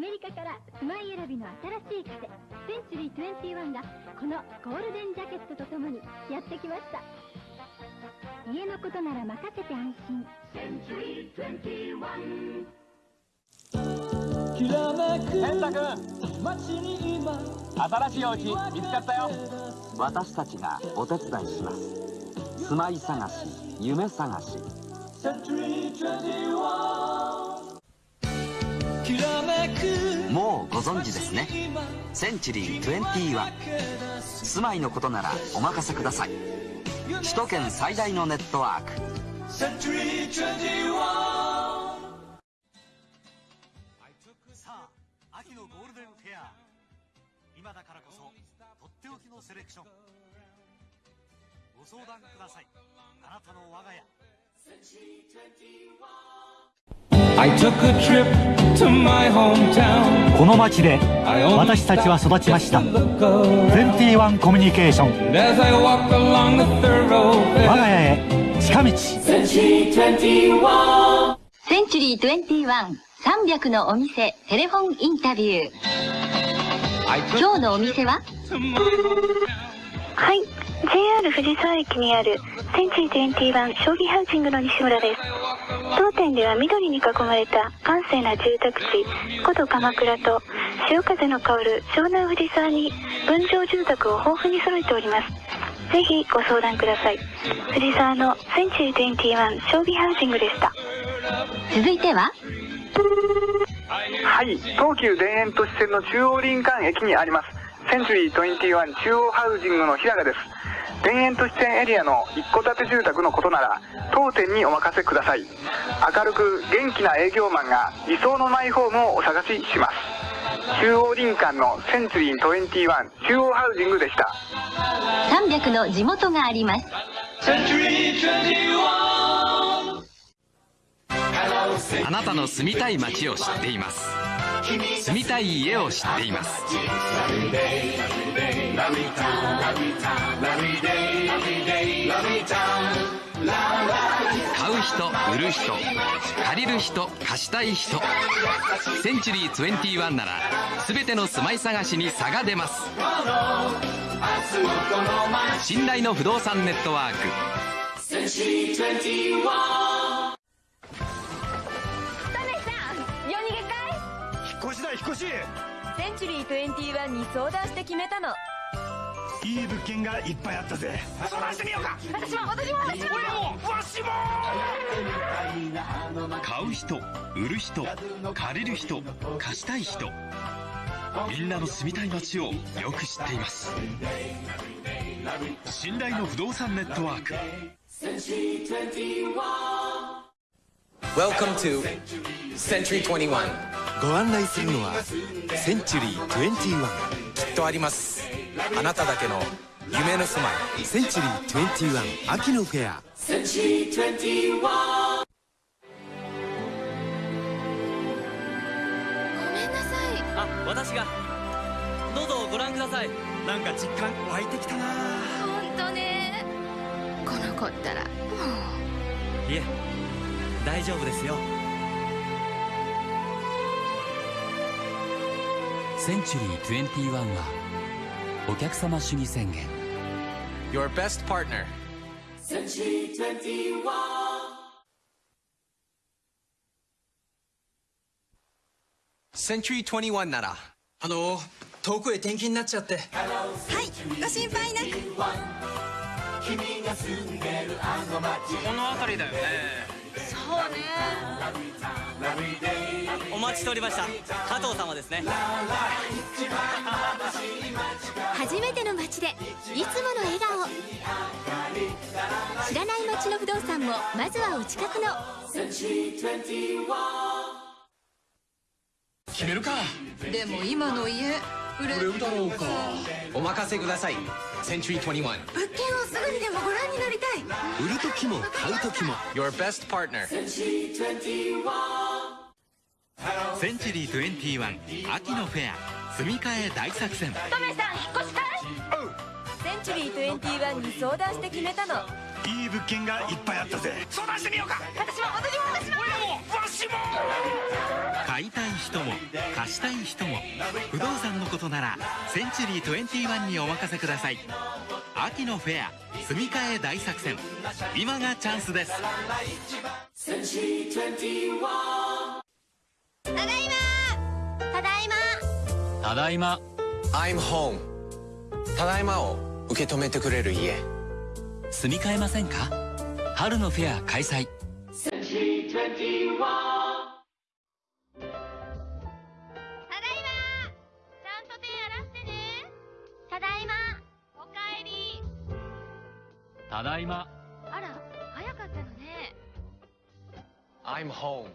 メリカから住まい選びの新しい癖センチュリー21がこのゴールデンジャケットとともにやってきました。家のことなら任せて安心。センチュリー21健太君新しいお家見つかったよ。私たちがお手伝いします。住まい探し夢探しもうご存知ですね。センチュリー21住まいのことならお任せください。首都圏最大のネットワーク。セレクション。ご相談ください。あなたの我が家。I took a この街で私たちは育ちました。21コミュニケーション我が家へ近道。センチュリー21300のお店テレフォンインタビュー。今日のお店は？はい JR 藤沢駅にあるセンチュリー21将棋ハウジングの西村です。当店では緑に囲まれた閑静な住宅地古都鎌倉と潮風の香る湘南藤沢に分譲住宅を豊富に揃えております。ぜひご相談ください。藤沢のセンチュリー21将棋ハウジングでした。続いては？はい東急田園都市線の中央林間駅にあります。センチュリー21中央ハウジングの平賀です田園都市線エリアの一戸建て住宅のことなら当店にお任せください。明るく元気な営業マンが理想のマイホームをお探しします。中央林間のセンチュリー21中央ハウジングでした。300の地元があります。あなたの住みたい街を知っています住みたい家を知っています。買う人売る人借りる人貸したい人。センチュリー21なら全ての住まい探しに差が出ます。信頼の不動産ネットワーク。センチュリー21引っ越しだ引っ越しセンチュリー21に相談して決めたの。いい物件がいっぱいあったぜ。相談してみようか。私も私も私も。わしも。買う人売る人借りる人貸したい人。みんなの住みたい街をよく知っています。信頼の不動産ネットワーク Welcome to Century 21ご案内するのはセンチュリー21きっとあります。あなただけの夢の住まい。センチュリー21秋のフェア。センチュリー21あ私が。どうぞご覧ください。なんか実感湧いてきたな。本当ね。この子ったらもいえ大丈夫ですよ。センチュリー21はお客様主義宣言。Your best partner. Century 21センチュリー21ならあの遠くへ転勤になっちゃって。はいご心配なく。この辺りだよねそうね。お待ちしておりました。加藤様ですね。初めての街でいつもの笑顔。知らない街の不動産もまずはお近くの。決めるか。でも今の家売れ売れるだろうか。お任せくださいセンチュリー21物件をすぐにでもご覧になりたい。売る時も買う時も Your best partner. センチュリー21秋のフェア住み替え大作戦。トメさん引っ越したい？センチュリー21に相談して決めたのいい物件がいっぱいあったぜ。相談してみようか。私も私も私も。わししも。買いたい人も貸したい人も不動産のことならセンチュリー21にお任せください。秋のフェア住み替え大作戦。今がチャンスです。センチュリー21ただいま。ただいま。ただいま。I'm home ただいまを受け止めてくれる家住み替えませんか？春のフェア開催。センチュリー21ただいま。あら早かったのね I'm home.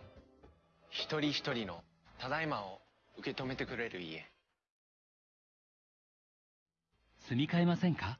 一人一人のただいまを受け止めてくれる家。住み替えませんか？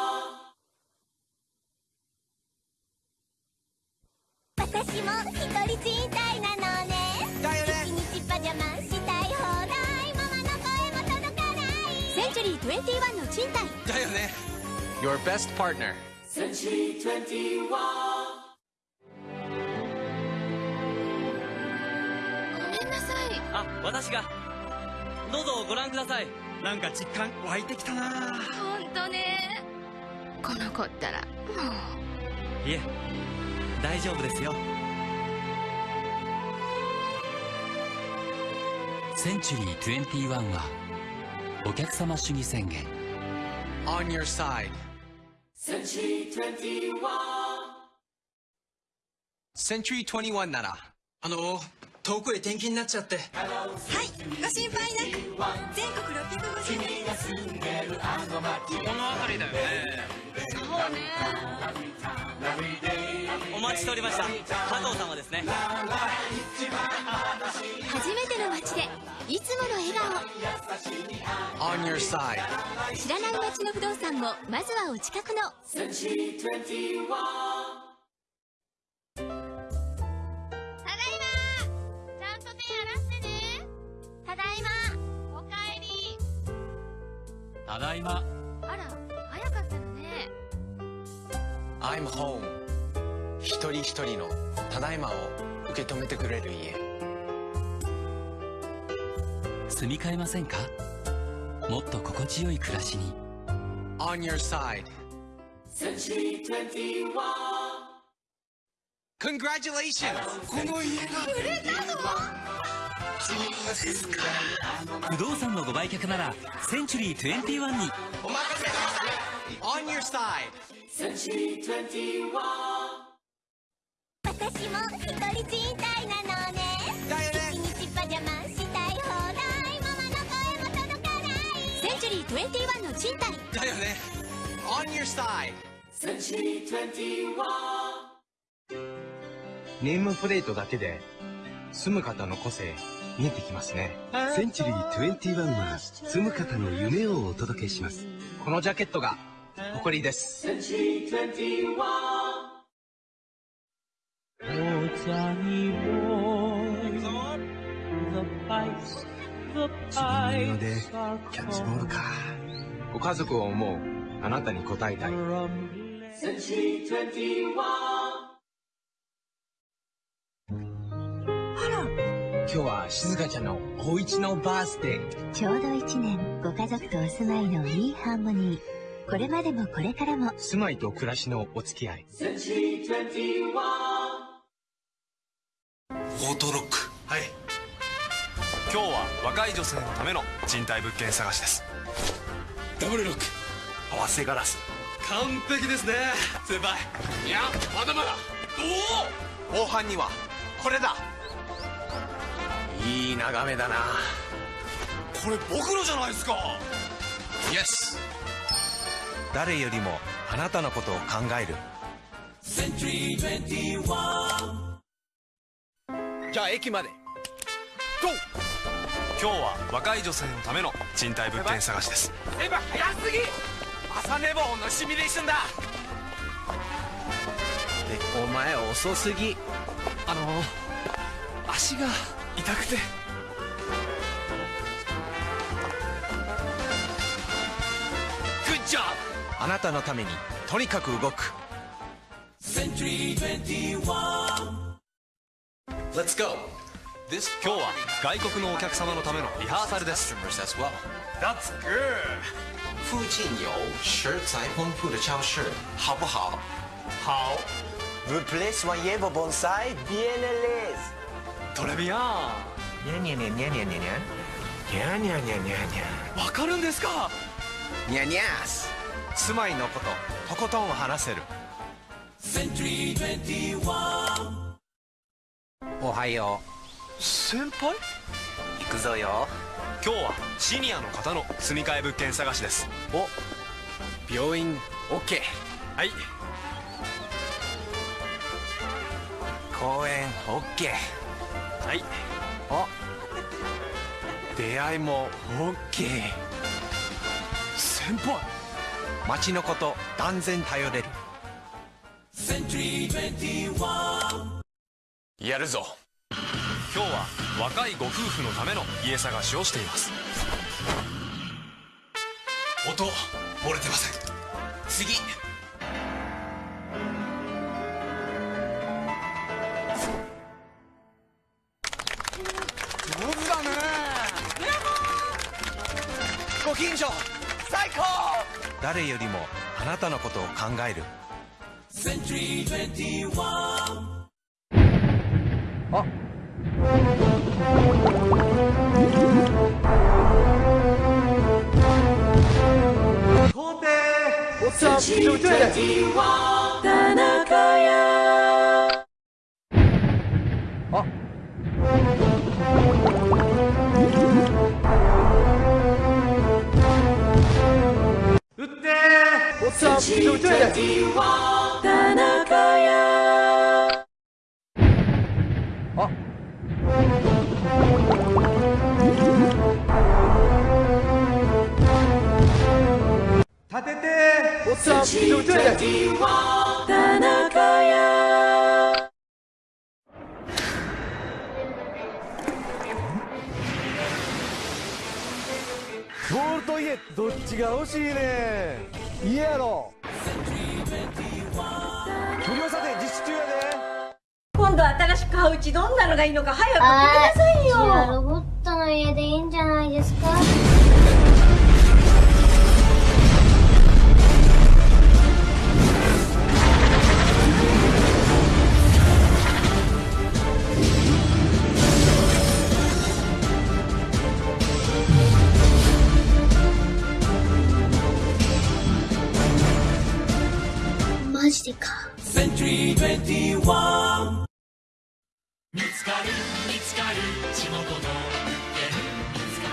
Your best partner. Century 21あ私が。どうぞご覧ください。なんか実感湧いてきたな。本当ね。この子ったらもう。いえ大丈夫ですよ。センチュリー21はお客様主義宣言。On your side Century 21 Century 21ならあの遠くへ転勤になっちゃって。はいご心配なく。全国650君が住んでるあの街この辺りだよね。そうねお待ちしておりました。加藤様ですね。初めての街でいつもの笑顔。On your side. 知らない街の不動産もまずはお近くの。Century 21ただいま。あら早かったのね。I'm home 一人一人のただいまを受け止めてくれる家。住み替えませんか？もっと心地よい暮らしに。On your side. Century 21 Congratulations! この家が売れたのそうですか不動産のご売却ならセンチュリー21に。お任せください。On your side. Century 21私も一人賃貸なのね。だよね。一日パジャマしたい放題。ママの声も届かない。センチュリー21の賃貸。だよね。On your side センチュリー21ネームプレートだけで住む方の個性見えてきますね。センチュリー21は住む方の夢をお届けします。このジャケットが誇りです。センチュリー21 sunny war. The pipes, the pipes are キャッチボールか。ご家族を思うあなたに応えたい。rumbling. 今日は静香ちゃんのおうちのバースデー。ちょうど1年ご家族とお住まいのいいハーモニー。これまでもこれからも。住まいと暮らしのお付き合い。セチー21オートロックはい。今日は若い女性のための賃貸物件探しです。ダブルロック。合わせガラス。完璧ですね。先輩。いやまだまだ。おお後半にはこれだ。いい眺めだな。これ僕のじゃないですか。イエス誰よりもあなたのことを考える。Century 21じゃあ駅まで。GO! 今日は若い女性のための賃貸物件探しです。先輩早すぎ。朝寝坊のシミュレーションだ。お前遅すぎ。あの足が痛くて。グッジョブあなたのためにとにかく動く Let's go. 今日は外国のお客様のためのリハーサルです。That's good. 附近有食材丰富的超市，好不好？好。Vous plaît soyez vos bonsai bien à l'aise。トレビアン。にゃにゃにゃにゃにゃにゃにゃにゃにゃにゃにゃにゃわかるんですか？にゃにゃす。住まいのこととことん話せるおはよう。先輩？行くぞよ。今日はシニアの方の住み替え物件探しです。お。病院 OK はい。公園 OK はい。あ出会いも OK 先輩？街のこと断然頼れるやるぞ。今日は若いご夫婦のための家探しをしています。音漏れてません。次。上手だね。ブラボー。ご近所。最高。誰よりもあなたのことを考える。Century 21打っておっさん、ひどい手田中屋。て田中屋ボールと家どっちが欲しいね家やろ無料査定実施中やで今度新しく買ううちどんなのがいいのか早く決めなさいよ。ロボットの家で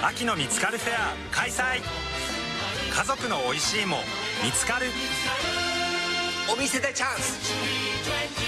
秋の見つかるフェア開催。家族の美味しいも見つかる。お店でチャンス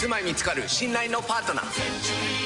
住まいにつかる信頼のパートナー。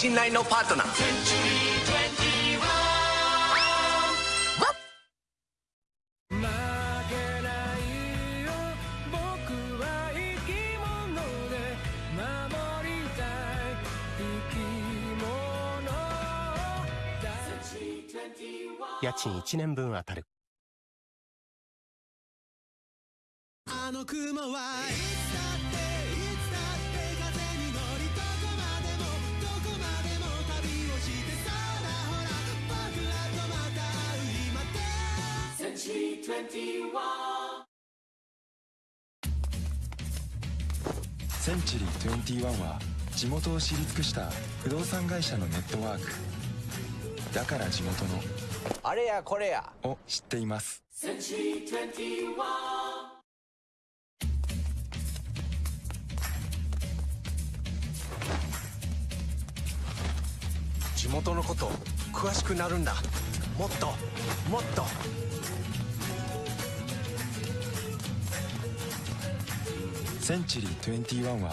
信頼のパートナー。家賃1年分当たる。あの雲はセンチュリー21は地元を知り尽くした不動産会社のネットワーク。だから地元の。あれやこれやを知っています。センチュリー21地元のこと詳しくなるんだ。もっともっと。センチュリー21は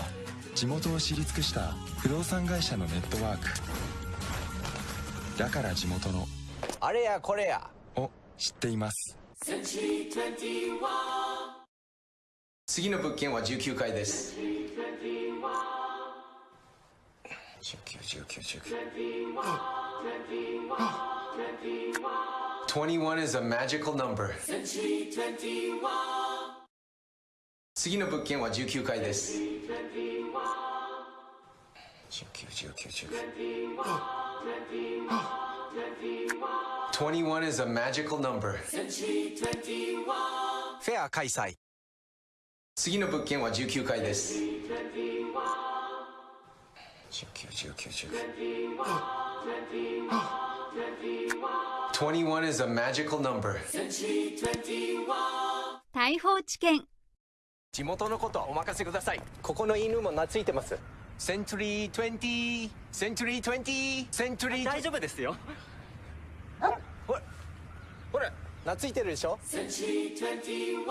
地元を知り尽くした不動産会社のネットワーク。だから地元の。あれやこれや。を知っています。21次の物件は19階です。21 is a magical number 次の物件は19階です21 is a magical number フェア開催次の物件は19階です21 is a magical number 大砲知見地元のことお任せください。ここの犬も懐いてます。センチュリー20センチュリー20センチュリー大丈夫ですよ。ほらほら懐いてるでしょ？センチュリー21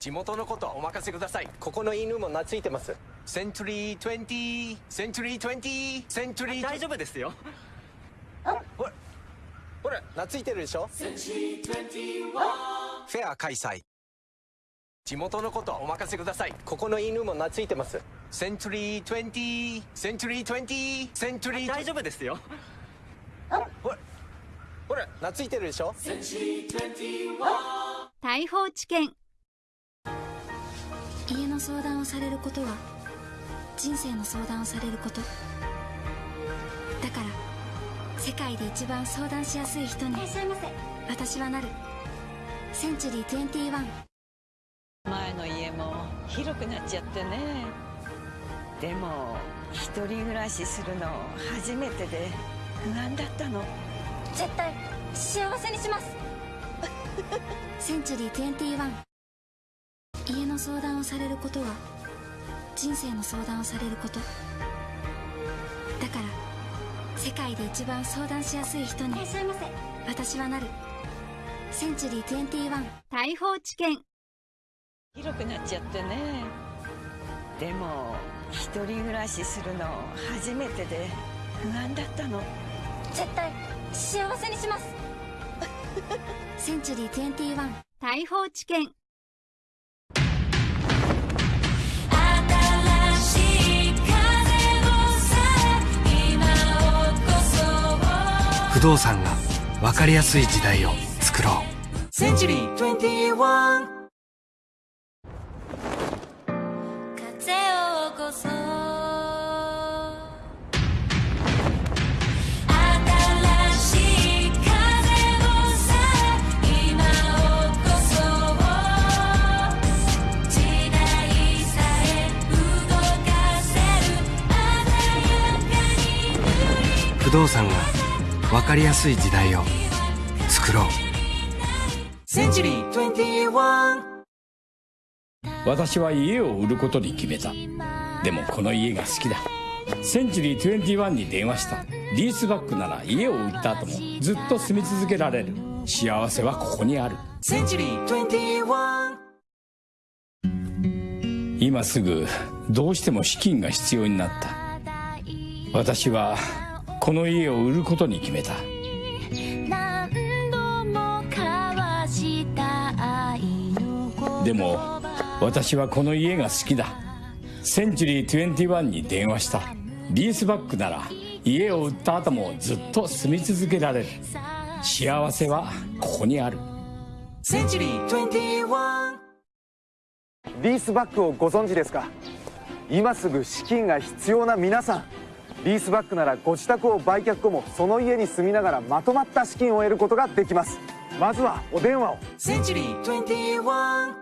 地元のことお任せください。ここの犬も懐いてます。センチュリー20センチュリー20センチュリー大丈夫ですよ。ほらほら懐いてるでしょ？センチュリー21フェア開催地元のことお任せください。ここの犬も懐いてます。センチュリー20センチュリー20センチュリー大丈夫ですよ。ほらほら懐いてるでしょ？センチュリー21大砲知見家の相談をされることは人生の相談をされること。だから世界で一番相談しやすい人に。いらっしゃいませ。私はなる。センチュリー21前の家も広くなっちゃってね。でも一人暮らしするの初めてで不安だったの。絶対幸せにします。センチュリー21家の相談をされることは人生の相談をされること。だから世界で一番相談しやすい人に。いらっしゃいませ。私はなる。センチュリー21大砲知見広くなっちゃってね。でも一人暮らしするの初めてで不安だったの。絶対幸せにします。センチュリー21大砲知見。不動産が分かりやすい時代を作ろう。センチュリー21動産が分かりやすい時代を作ろう。センチュリー21私は家を売ることに決めた。でもこの家が好きだ。センチュリー21に電話した。リースバックなら家を売った後も。ずっと住み続けられる。幸せはここにある。センチュリー21今すぐどうしても資金が必要になった。私はこの家を売ることに決めた。何度も交わした愛のでも私はこの家が好きだ。センチュリー21に電話した。リースバックなら家を売った後もずっと住み続けられる。幸せはここにある。センチュリー21リースバックをご存知ですか？今すぐ資金が必要な皆さんリースバックならご自宅を売却後もその家に住みながらまとまった資金を得ることができます。まずはお電話を。センチュリー21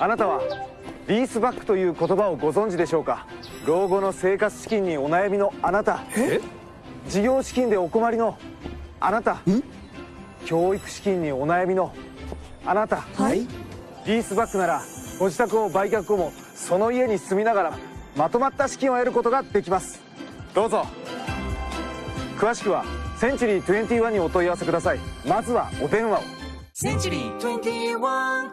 あなたはリースバックという言葉をご存知でしょうか？老後の生活資金にお悩みのあなた。事業資金でお困りのあなた。教育資金にお悩みのあなた、はい、リースバックならご自宅を売却後もその家に住みながらまとまった資金を得ることができますどうぞ詳しくはセンチュリー21にお問い合わせくださいまずはお電話をセンチュリー21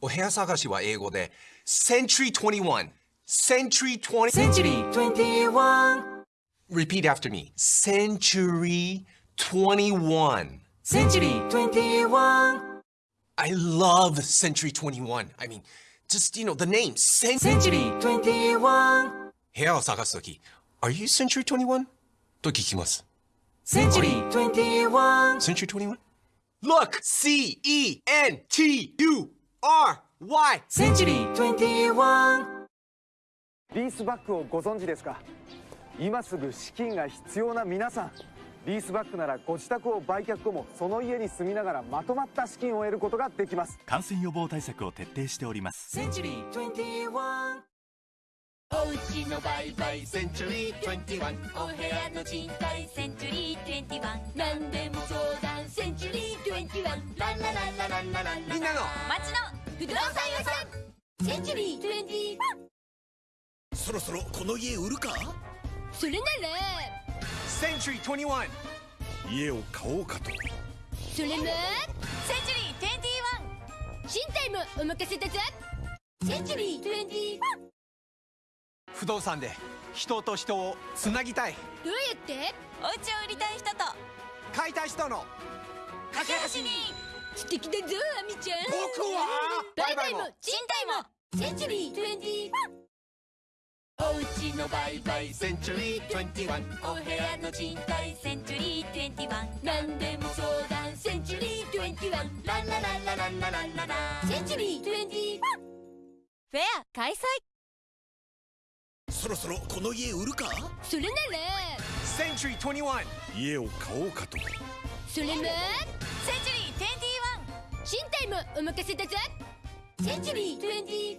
お部屋探しは英語で Century 21 Century 20 Century 21 Repeat after me Century 21 Century 21 I love Century 21 I mean just you know the name Century 21部屋を探すとき Are you Century 21? と聞きます Century 21 Century 21? Look! C-E-N-T-U-R-Y Century 21リースバックをご存知ですか今すぐ資金が必要な皆さんリースバックならご自宅を売却後もその家に住みながらまとまった資金を得ることができます。感染予防対策を徹底しております。センチュリー21おうちの売買センチュリー21お部屋の賃貸センチュリー21何でも相談。センチュリー21ランラランラランララ。ンみんなの。街の不動産屋さん。センチュリー21そろそろこの家売るか？それなら Century 21家を買おうかと。それもセンチュリー21賃貸もお任せだぞセンチュリー21不動産で人と人をつなぎたい。どうやって？お家を売りたい人と。買いたい人の。架け橋に。素敵だぞアミちゃん。僕は？売買も賃貸もセンチュリー21おうちの売買センチュリー21お部屋の賃貸センチュリー21何でも相談センチュリー21ランラランラランラランララセンチュリー21フェア開催そろそろこの家売るかそれなら Century 21家を買おうかとそれもセンチュリー21賃貸もお任せだぞセンチュリー21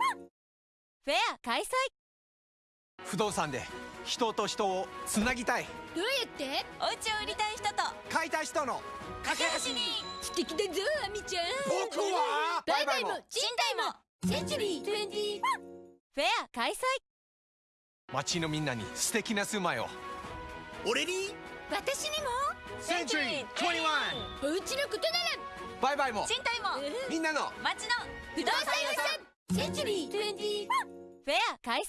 フェア開催不動産で人と人をつなぎたい。どうやって？お家を売りたい人と。買いたい人の。架け橋に。素敵だぞアミちゃん。僕は？売買も。賃貸も。センチュリー。21フェア開催。街のみんなに素敵な住まいを。俺に？私にも。Century 21お家のことなら。バイバイも。賃貸も。みんなの。街の。不動産屋さん。センチュリー。21フェア開催